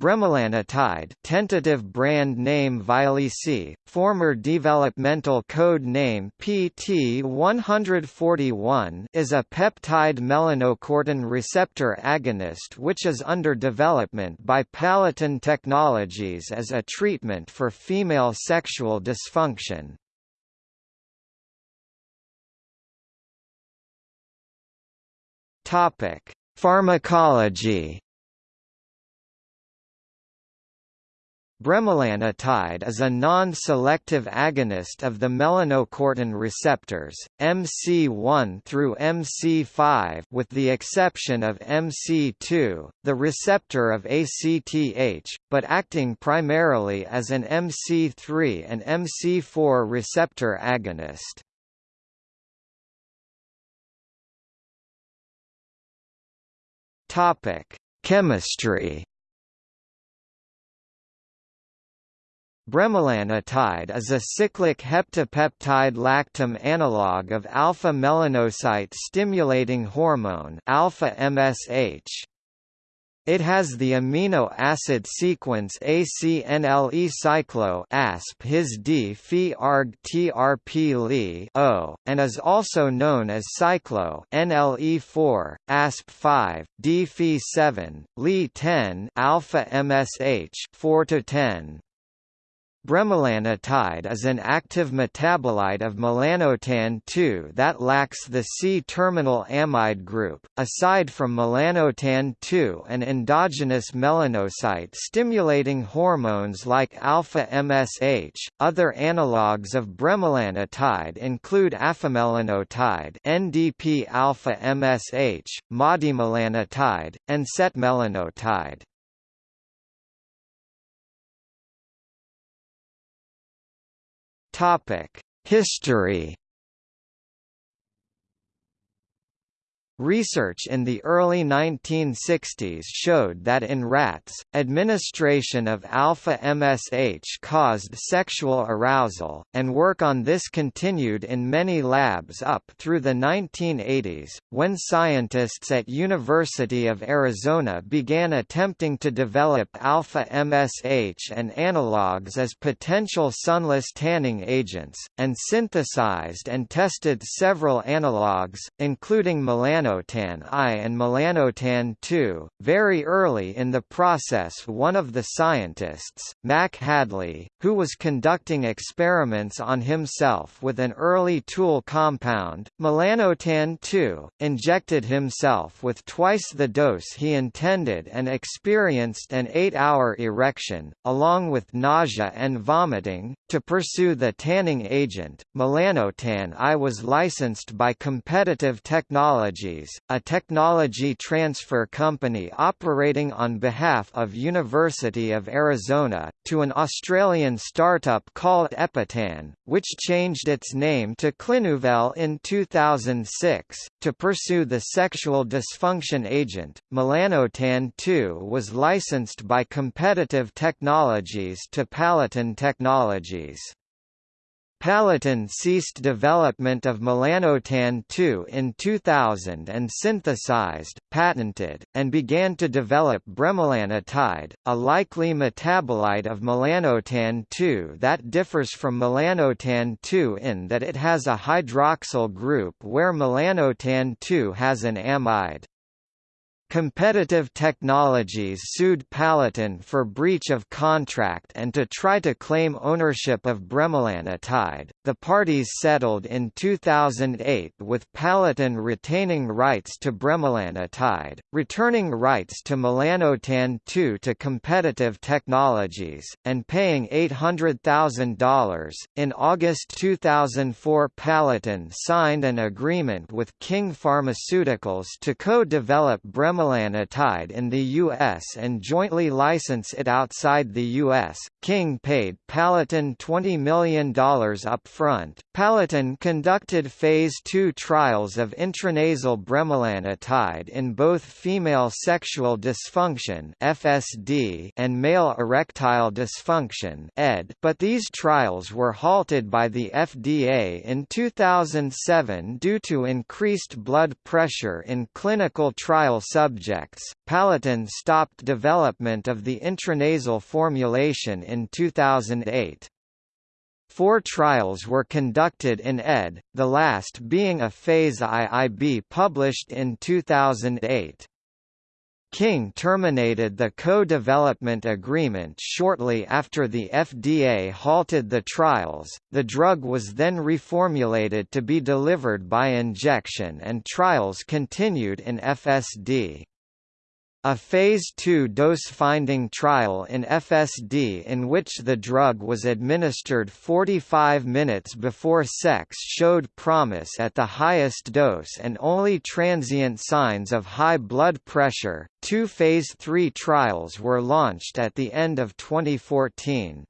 Bremelanotide tentative brand name Vyleesi, former developmental code name PT141 is a peptide melanocortin receptor agonist which is under development by Palatin Technologies as a treatment for female sexual dysfunction. Topic: Pharmacology Bremelanotide is a non-selective agonist of the melanocortin receptors, MC1 through MC5 with the exception of MC2, the receptor of ACTH, but acting primarily as an MC3 and MC4 receptor agonist. Chemistry Bremelanotide is a cyclic heptapeptide lactam analog of alpha-melanocyte stimulating hormone alpha-MSH. It has the amino acid sequence ACNLE cyclo ASP his D Phi arg TRP O, and is also known as cyclo NLE4, ASP 5, D Phi 7, Li 10 alpha MSH 4 to 10. Bremelanotide is an active metabolite of melanotan-2 that lacks the C-terminal amide group. Aside from melanotan-2 and endogenous melanocyte stimulating hormones like alpha-MSH, other analogues of bremelanotide include afamelanotide NDP-alpha-MSH, modymelanotide, and setmelanotide. History Research in the early 1960s showed that in rats, administration of alpha-MSH caused sexual arousal, and work on this continued in many labs up through the 1980s, when scientists at University of Arizona began attempting to develop alpha-MSH and analogues as potential sunless tanning agents, and synthesized and tested several analogues, including melanotan melanotan I and melanotan II. Very early in the process one of the scientists, Mac Hadley, who was conducting experiments on himself with an early tool compound, melanotan II, injected himself with twice the dose he intended and experienced an eight-hour erection, along with nausea and vomiting. To pursue the tanning agent, melanotan I was licensed by Competitive Technology a technology transfer company operating on behalf of University of Arizona, to an Australian startup called Epitan, which changed its name to Clinuvel in 2006. To pursue the sexual dysfunction agent, melanotan 2 was licensed by Competitive Technologies to Palatin Technologies. Palatin ceased development of melanotan-2 in 2000 and synthesized, patented, and began to develop bremelanotide, a likely metabolite of melanotan-2 that differs from melanotan-2 in that it has a hydroxyl group where melanotan-2 has an amide. Competitive Technologies sued Palatin for breach of contract and to try to claim ownership of bremelanotide. The parties settled in 2008 with Palatin retaining rights to bremelanotide, returning rights to melanotan 2 to Competitive Technologies, and paying $800,000. In August 2004, Palatin signed an agreement with King Pharmaceuticals to co-develop bremelanotide bremelanotide in the U.S. and jointly license it outside the U.S. King paid Palatin $20 million upfront. Palatin conducted Phase II trials of intranasal bremelanotide in both female sexual dysfunction (FSD) and male erectile dysfunction (ED), but these trials were halted by the FDA in 2007 due to increased blood pressure in clinical trial subjects subjects, Palatin stopped development of the intranasal formulation in 2008. Four trials were conducted in ED, the last being a phase IIB published in 2008. King terminated the co-development agreement shortly after the FDA halted the trials. The drug was then reformulated to be delivered by injection and trials continued in FSD. A Phase II dose-finding trial in FSD in which the drug was administered 45 minutes before sex showed promise at the highest dose and only transient signs of high blood pressure. Two Phase III trials were launched at the end of 2014.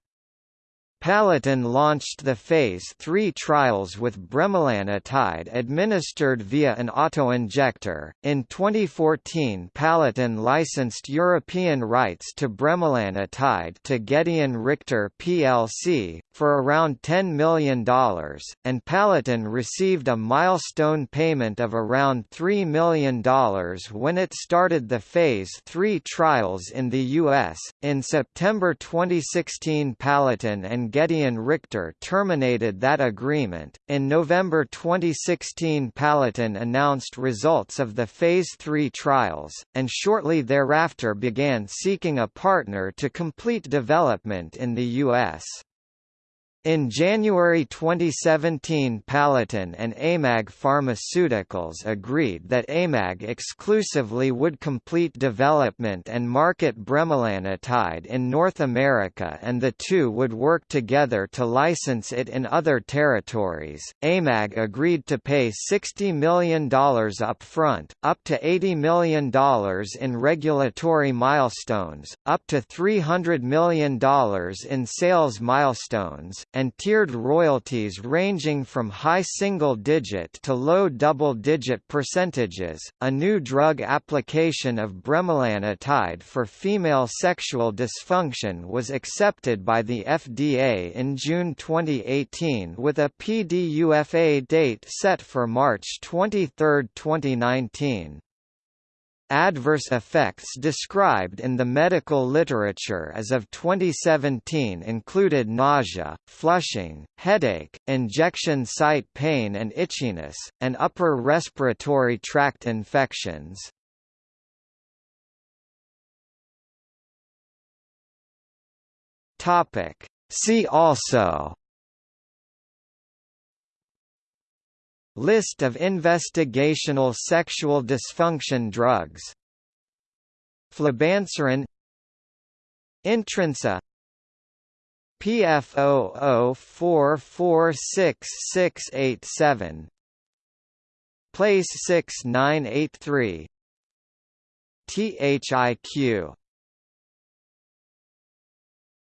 Palatin launched the Phase 3 trials with bremelanotide administered via an autoinjector. In 2014, Palatin licensed European rights to bremelanotide to Gedeon Richter plc for around $10 million, and Palatin received a milestone payment of around $3 million when it started the Phase 3 trials in the US. In September 2016, Palatin and Gedeon Richter terminated that agreement. In November 2016, Palatin announced results of the Phase 3 trials, and shortly thereafter began seeking a partner to complete development in the U.S. In January 2017 Palatin and AMAG Pharmaceuticals agreed that AMAG exclusively would complete development and market bremelanotide in North America and the two would work together to license it in other territories. AMAG agreed to pay $60 million upfront, up to $80 million in regulatory milestones, up to $300 million in sales milestones, and tiered royalties ranging from high single-digit to low double-digit percentages. A new drug application of bremelanotide for female sexual dysfunction was accepted by the FDA in June 2018 with a PDUFA date set for March 23, 2019. Adverse effects described in the medical literature as of 2017 included nausea, flushing, headache, injection site pain and itchiness, and upper respiratory tract infections. See also List of investigational sexual dysfunction drugs. Flibanserin Intrinsa PF00446687 Place 6983 THIQ